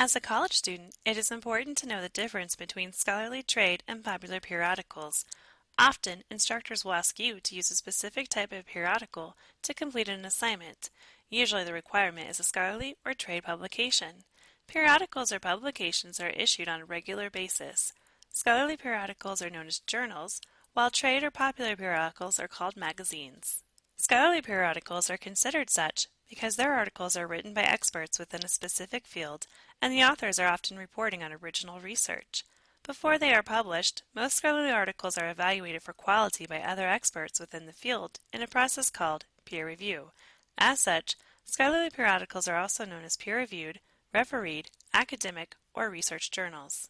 As a college student, it is important to know the difference between scholarly trade and popular periodicals. Often, instructors will ask you to use a specific type of periodical to complete an assignment. Usually the requirement is a scholarly or trade publication. Periodicals or publications are issued on a regular basis. Scholarly periodicals are known as journals, while trade or popular periodicals are called magazines. Scholarly periodicals are considered such because their articles are written by experts within a specific field, and the authors are often reporting on original research. Before they are published, most scholarly articles are evaluated for quality by other experts within the field in a process called peer review. As such, scholarly periodicals are also known as peer-reviewed, refereed, academic, or research journals.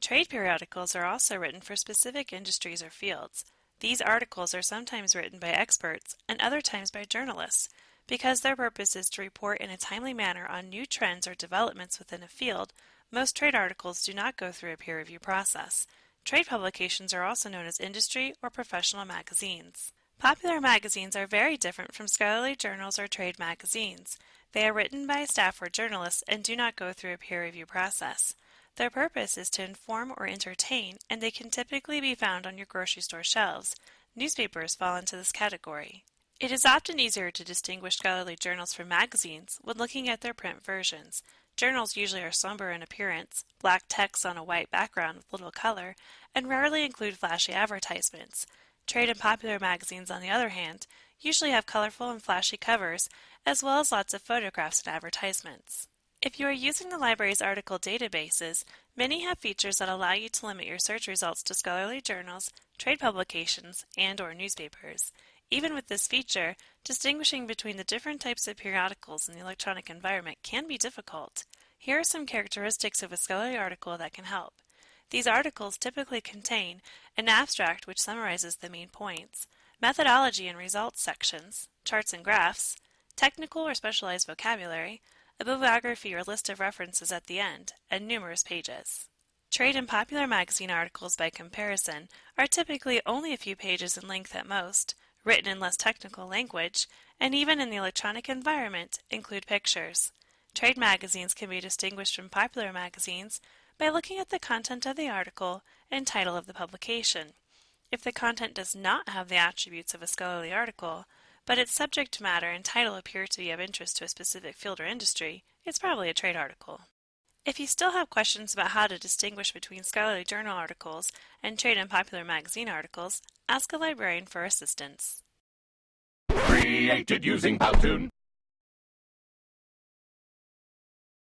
Trade periodicals are also written for specific industries or fields. These articles are sometimes written by experts and other times by journalists. Because their purpose is to report in a timely manner on new trends or developments within a field, most trade articles do not go through a peer review process. Trade publications are also known as industry or professional magazines. Popular magazines are very different from scholarly journals or trade magazines. They are written by staff or journalists and do not go through a peer review process. Their purpose is to inform or entertain, and they can typically be found on your grocery store shelves. Newspapers fall into this category. It is often easier to distinguish scholarly journals from magazines when looking at their print versions. Journals usually are somber in appearance, black text on a white background with little color, and rarely include flashy advertisements. Trade and popular magazines, on the other hand, usually have colorful and flashy covers, as well as lots of photographs and advertisements. If you are using the library's article databases, many have features that allow you to limit your search results to scholarly journals, trade publications, and or newspapers. Even with this feature, distinguishing between the different types of periodicals in the electronic environment can be difficult. Here are some characteristics of a scholarly article that can help. These articles typically contain an abstract which summarizes the main points, methodology and results sections, charts and graphs, technical or specialized vocabulary, a bibliography or list of references at the end, and numerous pages. Trade and popular magazine articles, by comparison, are typically only a few pages in length at most, written in less technical language, and even in the electronic environment, include pictures. Trade magazines can be distinguished from popular magazines by looking at the content of the article and title of the publication. If the content does not have the attributes of a scholarly article, but its subject matter and title appear to be of interest to a specific field or industry, it's probably a trade article. If you still have questions about how to distinguish between scholarly journal articles and trade and popular magazine articles, ask a librarian for assistance. Created using Powtoon.